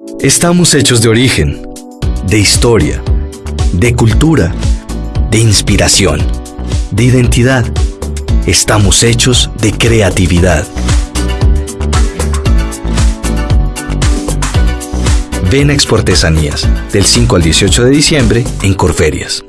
Estamos hechos de origen, de historia, de cultura, de inspiración, de identidad. Estamos hechos de creatividad. Ven a Exportesanías del 5 al 18 de diciembre en Corferias.